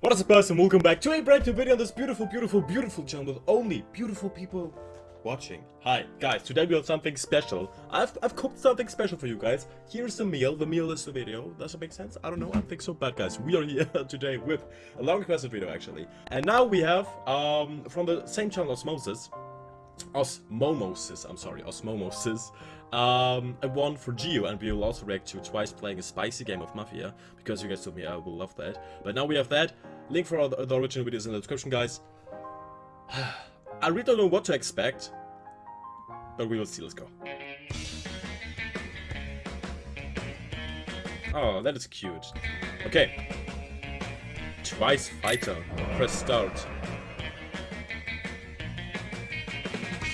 What is up guys and welcome back to a brand new video on this beautiful, beautiful, beautiful channel with only beautiful people watching. Hi guys, today we have something special. I've, I've cooked something special for you guys. Here's the meal, the meal is the video. Does it make sense? I don't know, I think so bad guys. We are here today with a long requested video actually. And now we have, um, from the same channel Osmomosis, I'm sorry, Osmomosis, um, a one for Geo, and we will also react to twice playing a spicy game of Mafia, because you guys told me I will love that. But now we have that. Link for all the, the original videos in the description, guys. I really don't know what to expect, but we will see. Let's go. Oh, that is cute. Okay. Twice fighter. Press start.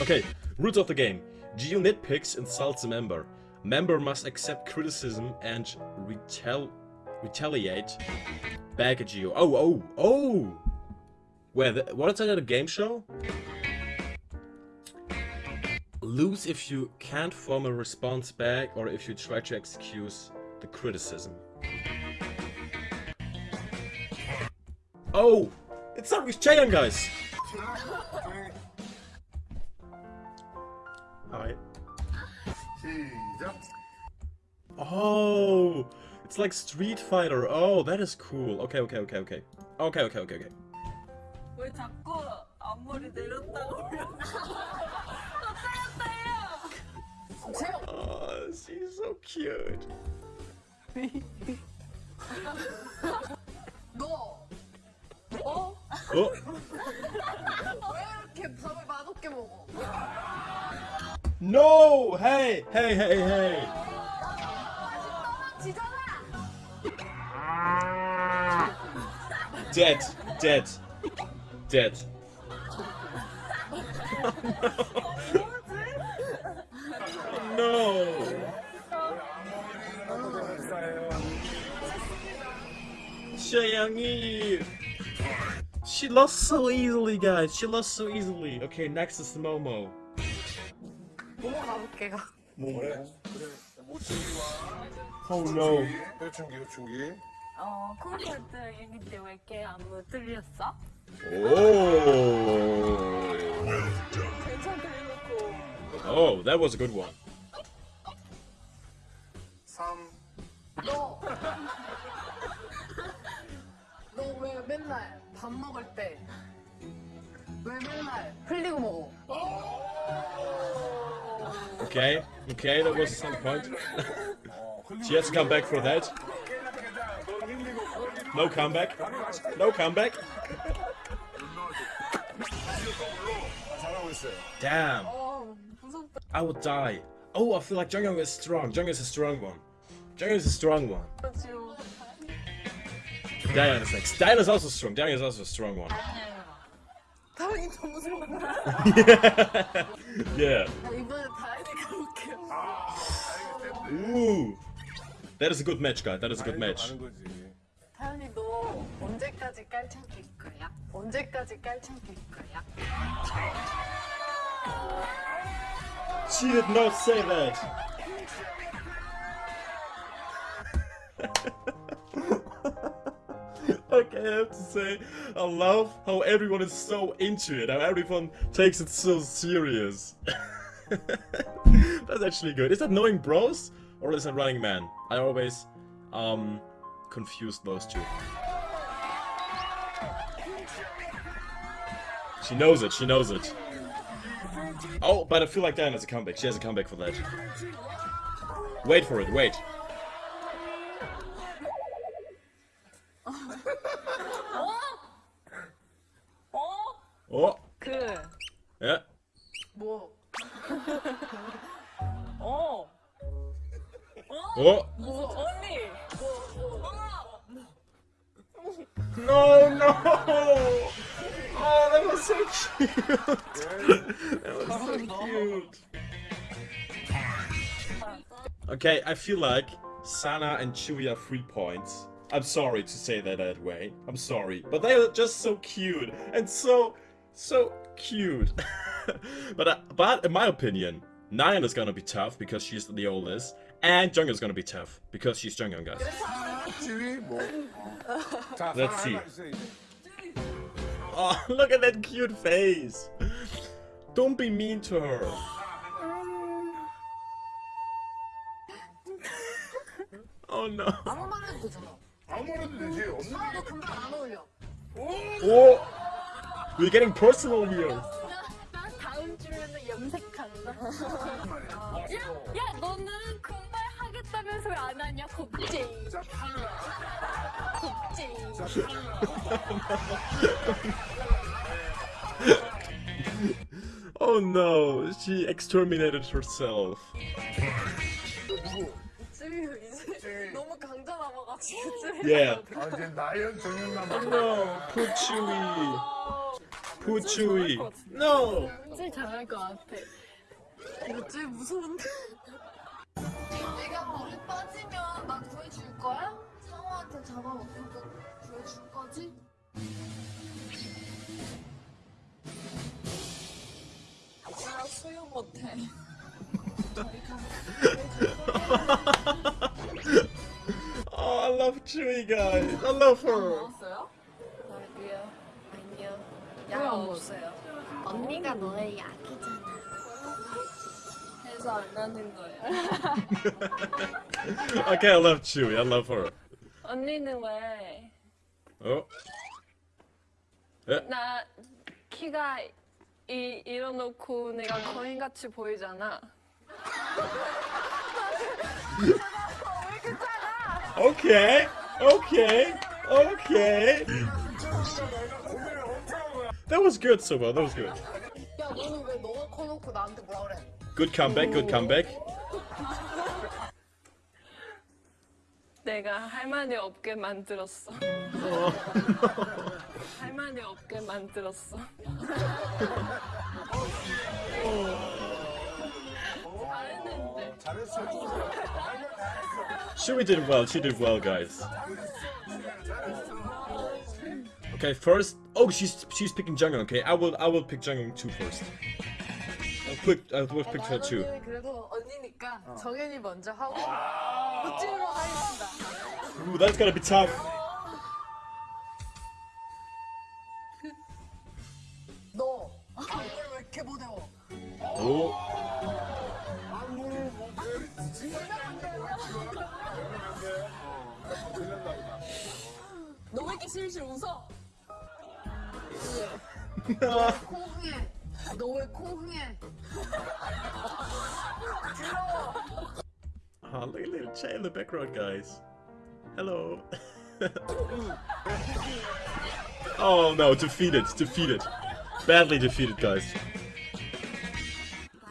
Okay, rules of the game. Geo nitpicks insults a member. Member must accept criticism and retal retaliate back at Geo. Oh, oh, oh! Wait, what is that, a game show? Lose if you can't form a response back or if you try to excuse the criticism. Oh! It's not with Chaeyoung, guys! Oh! It's like Street Fighter. Oh, that is cool. Okay, okay, okay, okay. Okay, okay, okay, okay. 왜 자꾸 앞머리 내렸다고 Oh, she's so cute. 너 어? Oh, 왜 이렇게 밥을 맛없게 먹어? No! Hey! Hey, hey, hey! Dead. Dead. Dead. No. no. She lost so easily, guys. She lost so easily. Okay, next is Momo. 뭐뭐 가 볼게요. 그래 그래 모충기와 Oh no. 효충기 효충기 어, 콘서트 얘기 때왜 이렇게 안무 들렸어? Oh. 괜찮게 해놓고 Oh, that was a good one. 3 너! 너왜 맨날 밥 먹을 때 왜 맨날 흘리고 먹어? Okay, okay, that was some point. she has to come back for that. No comeback. No comeback. Damn. I will die. Oh, I feel like Jeongyeon is strong. Jung is a strong one. Jung is a strong one. Dahyun is next. Dahyun is also strong. Dahyun is also a strong one. yeah. yeah. Ooh. That is a good match, guys. That is a good match. 가는 거지 다현이 너 언제까지 깔창낄 거야? 언제까지 깔창낄 거야? She did not say that. okay, I have to say, I love how everyone is so into it, how everyone takes it so serious. That's actually good. Is that knowing bros or is that running man? I always um confuse those two. She knows it, she knows it. Oh, but I feel like Diana has a comeback. She has a comeback for that. Wait for it, wait. 어? Oh, 그, yeah. Oh! No, no! Oh, that was so cute! that was so cute! Okay, I feel like Sana and Tzuyu are three points. I'm sorry to say that that way. I'm sorry. But they are just so cute and so, so cute. but, uh, but in my opinion, Nayeon is gonna be tough because she's the oldest. And Jungle's gonna be tough, because she's Jungle, guys. Let's see. Oh, look at that cute face. Don't be mean to her. Oh no. Oh, we're getting personal here. 야, 야 너는 금발 하겠다면서 왜 안 하냐 겁쟁이 겁쟁이 Oh no, she exterminated herself. 너무 강자 남아가지고 Yeah. 아, 이제 나연 정연 남아. No, 포추이. 포추이. 아, no. 찜 잘할 것 같아. 이거 쯔유 무서운데? 내가 물에 빠지면 나 구해줄 거야? 상호한테 잡아먹고 구해줄 거지? 나 수영 못해. Oh, I love Chewie, guys. I love her. 먹었어요? 아니요. 아니요. 약 없어요. 언니가 너의 약이잖아. 해서 안 하는 거예요. Okay, I love Chewie. I love her. 언니는 왜? Oh. 나 키가 이 이뤄놓고 내가 거인같이 보이잖아. Okay. Okay. Okay. That was good, Soba. That was good. 야 너는 왜 너가 커놓고 나한테 뭐라 그래? Good comeback. Good comeback. 내가 할 말이 없게 만들었어. 할 말이 없게 만들었어. 잘했는데. 잘했어. Chewie did well. She did well, guys. Okay, first. Oh, she's she's picking Jungkook. Okay, I will I will pick Jungkook two first. Pick I pick her two. 그래도 언니니까 정현이 먼저 하고 도찐으로 하겠습니다. Ooh, that's gonna be tough. 너 안무를 왜 이렇게 못해워? 안무를 뭐, 왜, 지금 너왜 이렇게 실실 웃어? 콩흥해. 너왜 콩흥해? Oh, look at little Che in the background, guys. Hello. oh no, defeated, defeated. Badly defeated, guys.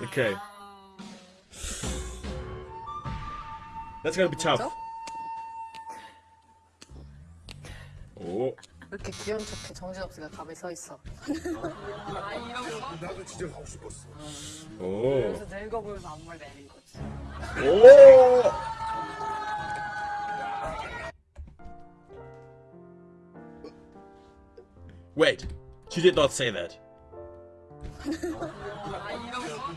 Okay. That's gonna be tough. Oh. 이렇게 귀여운 척해 정신없이가 가만히 서 있어. 나도 진짜 가고 싶었어. Oh. 그래서 늙어 보여서 안무를 내린 거지. Oh. Wait, she did not say that.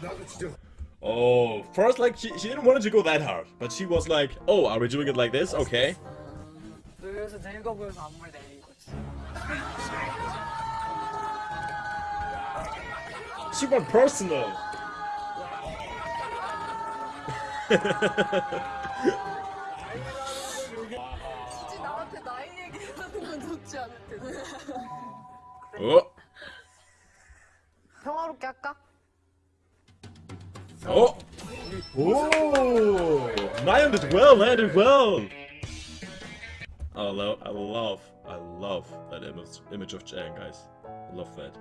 나도 진짜 Oh, first, like, she, she didn't want it to go that hard, but she was like, oh, are we doing it like this? Okay. 그래서 늙어 보여서 안무를 내린 Went personal. 굳이 나한테 나이 얘기하는 건 좋지 않을 텐데. Oh, 평화롭게 할까? oh, oh! Lion did well, Lion did well. I love, I love, love that image, of Jang, guys. Love that.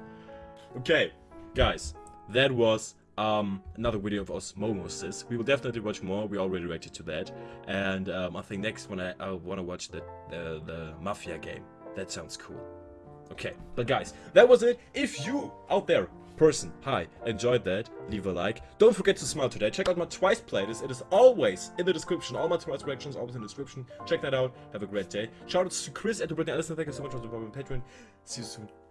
Okay, guys, that was um another video of Osmosis. We will definitely watch more. We already reacted to that, and um, I think next one I, I want to watch the, the the Mafia game. That sounds cool. Okay, but guys, that was it. If you out there, person, hi, enjoyed that, leave a like. Don't forget to smile today. Check out my Twice playlist. It is always in the description. All my Twice reactions always in the description. Check that out. Have a great day. Shout outs to Chris and to Brittany Allison. Thank you so much for supporting my Patreon. See you soon.